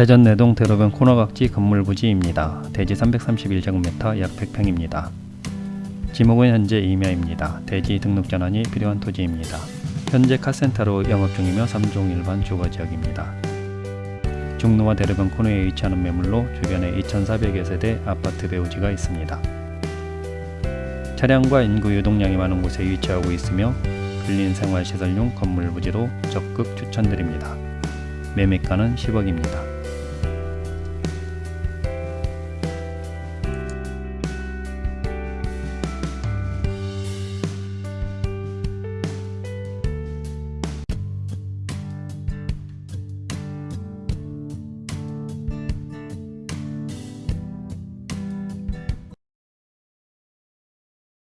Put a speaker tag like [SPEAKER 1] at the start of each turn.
[SPEAKER 1] 세전내동 대로변 코너각지 건물 부지입니다. 대지 331제곱미터 약 100평입니다. 지목은 현재 임야입니다. 대지 등록 전환이 필요한 토지입니다. 현재 카센터로 영업 중이며 3종 일반 주거지역입니다. 중로와 대로변 코너에 위치하는 매물로 주변에 2,400여 세대 아파트 배우지가 있습니다. 차량과 인구 유동량이 많은 곳에 위치하고 있으며 근린 생활시설용 건물 부지로 적극 추천드립니다. 매매가는 10억입니다.